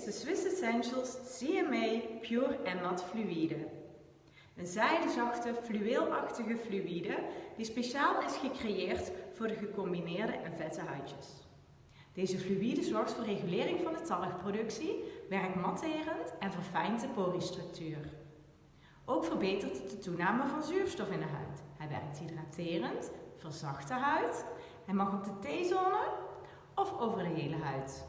is de Swiss Essentials CMA Pure en Mat Fluïde. Een zijdezachte, fluweelachtige fluïde die speciaal is gecreëerd voor de gecombineerde en vette huidjes. Deze fluïde zorgt voor regulering van de talgproductie, werkt matterend en verfijnt de poriestructuur. Ook verbetert het de toename van zuurstof in de huid. Hij werkt hydraterend, verzacht de huid. Hij mag op de T-zone of over de hele huid.